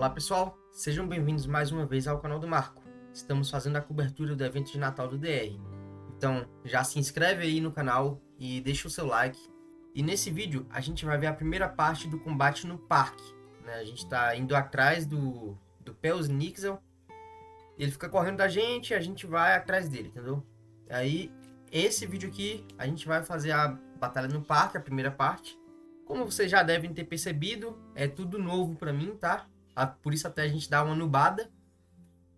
Olá pessoal, sejam bem-vindos mais uma vez ao canal do Marco. Estamos fazendo a cobertura do evento de Natal do DR. Então já se inscreve aí no canal e deixa o seu like. E nesse vídeo a gente vai ver a primeira parte do combate no parque. Né? A gente está indo atrás do, do Pels Nixel. Ele fica correndo da gente e a gente vai atrás dele, entendeu? Aí esse vídeo aqui a gente vai fazer a batalha no parque, a primeira parte. Como vocês já devem ter percebido, é tudo novo para mim, tá? Por isso até a gente dá uma nubada.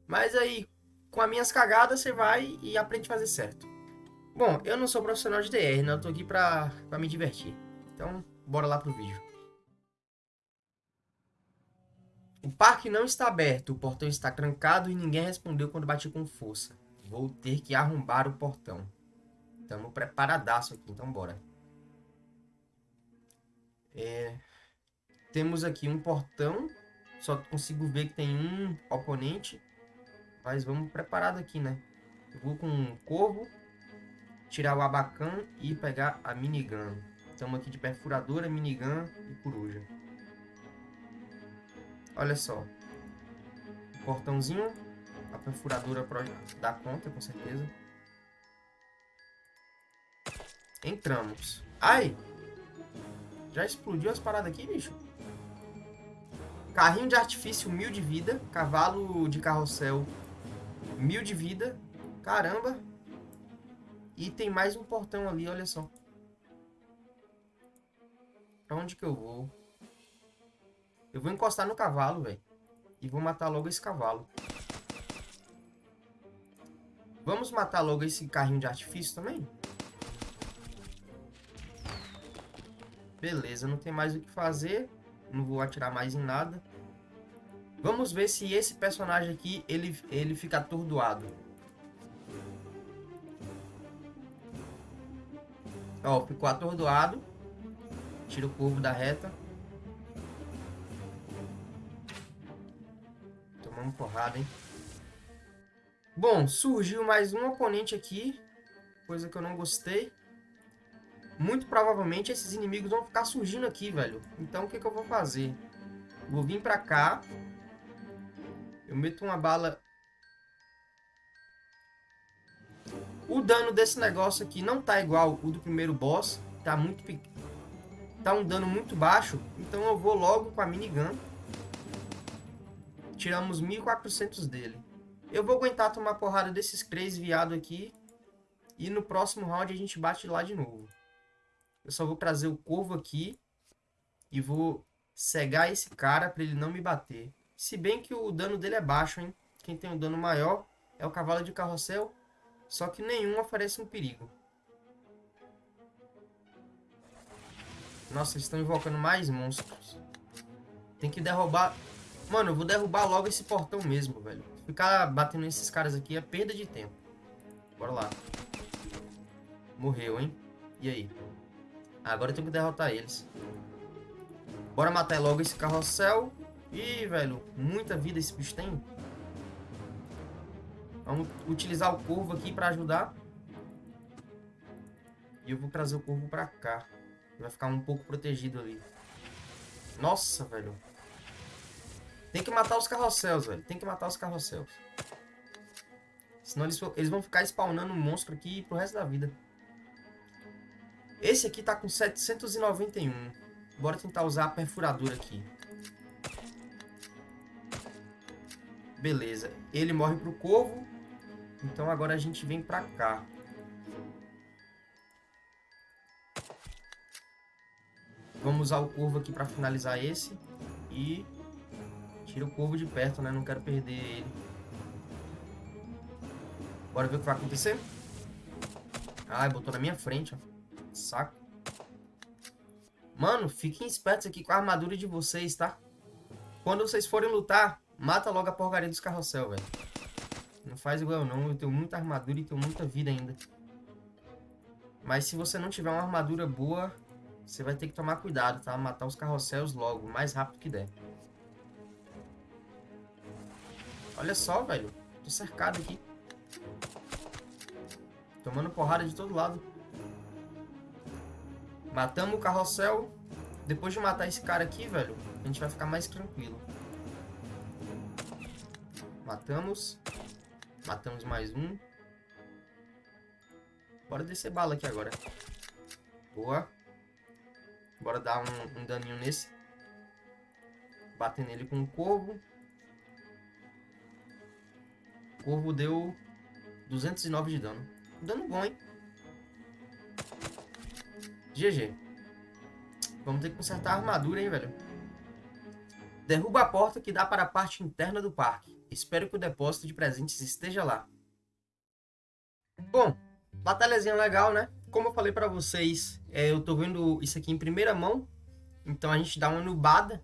Mas aí, com as minhas cagadas, você vai e aprende a fazer certo. Bom, eu não sou profissional de DR, né? Eu tô aqui pra, pra me divertir. Então, bora lá pro vídeo. O parque não está aberto, o portão está trancado e ninguém respondeu quando bati com força. Vou ter que arrombar o portão. Estamos preparadaço aqui, então bora. É... Temos aqui um portão. Só consigo ver que tem um oponente. Mas vamos preparado aqui, né? Eu vou com um corvo. Tirar o abacan e pegar a minigun. Estamos aqui de perfuradora, minigun e coruja. Olha só. Portãozinho. A perfuradora dar conta, com certeza. Entramos. Ai! Já explodiu as paradas aqui, bicho? Carrinho de artifício, mil de vida. Cavalo de carrossel, mil de vida. Caramba. E tem mais um portão ali, olha só. Pra onde que eu vou? Eu vou encostar no cavalo, velho. E vou matar logo esse cavalo. Vamos matar logo esse carrinho de artifício também? Beleza, não tem mais o que fazer. Não vou atirar mais em nada. Vamos ver se esse personagem aqui, ele, ele fica atordoado. Ó, ficou atordoado. Tira o corvo da reta. Tomamos porrada, hein? Bom, surgiu mais um oponente aqui. Coisa que eu não gostei muito provavelmente esses inimigos vão ficar surgindo aqui, velho. Então o que, que eu vou fazer? Vou vir pra cá. Eu meto uma bala... O dano desse negócio aqui não tá igual o do primeiro boss. Tá muito. Tá um dano muito baixo. Então eu vou logo com a minigun. Tiramos 1400 dele. Eu vou aguentar tomar porrada desses três viados aqui. E no próximo round a gente bate lá de novo. Eu só vou trazer o corvo aqui e vou cegar esse cara para ele não me bater. Se bem que o dano dele é baixo, hein? Quem tem o um dano maior é o cavalo de carrossel, só que nenhum oferece um perigo. Nossa, eles estão invocando mais monstros. Tem que derrubar... Mano, eu vou derrubar logo esse portão mesmo, velho. Ficar batendo nesses caras aqui é perda de tempo. Bora lá. Morreu, hein? E aí? Agora eu tenho que derrotar eles. Bora matar logo esse carrossel. Ih, velho, muita vida esse bicho tem. Vamos utilizar o corvo aqui pra ajudar. E eu vou trazer o corvo pra cá. Vai ficar um pouco protegido ali. Nossa, velho. Tem que matar os carrosséis, velho. Tem que matar os carrosséis. Senão eles, eles vão ficar spawnando um monstro aqui pro resto da vida. Esse aqui tá com 791. Bora tentar usar a perfuradora aqui. Beleza. Ele morre pro corvo. Então agora a gente vem pra cá. Vamos usar o corvo aqui pra finalizar esse. E... Tira o corvo de perto, né? Não quero perder ele. Bora ver o que vai acontecer. Ah, botou na minha frente, ó. Saco. Mano, fiquem espertos aqui com a armadura de vocês, tá? Quando vocês forem lutar, mata logo a porcaria dos carrossel, velho. Não faz igual eu não, eu tenho muita armadura e tenho muita vida ainda. Mas se você não tiver uma armadura boa, você vai ter que tomar cuidado, tá? Matar os carrosséis logo, o mais rápido que der. Olha só, velho. Tô cercado aqui. Tomando porrada de todo lado. Matamos o carrossel. Depois de matar esse cara aqui, velho, a gente vai ficar mais tranquilo. Matamos. Matamos mais um. Bora descer bala aqui agora. Boa. Bora dar um, um daninho nesse. Bater nele com um corvo. O corvo deu 209 de dano. Dano bom, hein? GG. Vamos ter que consertar a armadura, hein, velho? Derruba a porta que dá para a parte interna do parque. Espero que o depósito de presentes esteja lá. Bom, batalhazinha legal, né? Como eu falei pra vocês, é, eu tô vendo isso aqui em primeira mão. Então a gente dá uma nubada.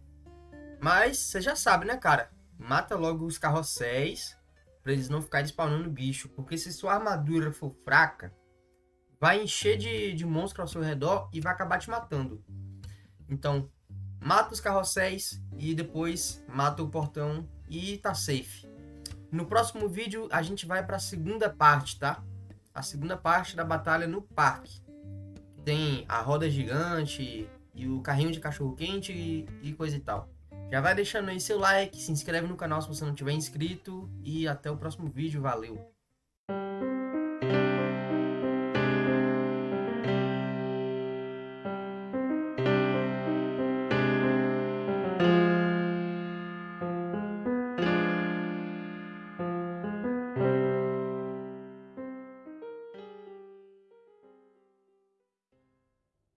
Mas você já sabe, né, cara? Mata logo os carrosséis para eles não ficarem spawnando bicho. Porque se sua armadura for fraca, vai encher de, de monstros ao seu redor e vai acabar te matando. Então, mata os carrosséis e depois mata o portão e tá safe. No próximo vídeo a gente vai para a segunda parte, tá? A segunda parte da batalha no parque. Tem a roda gigante e o carrinho de cachorro quente e, e coisa e tal. Já vai deixando aí seu like, se inscreve no canal se você não tiver inscrito e até o próximo vídeo, valeu!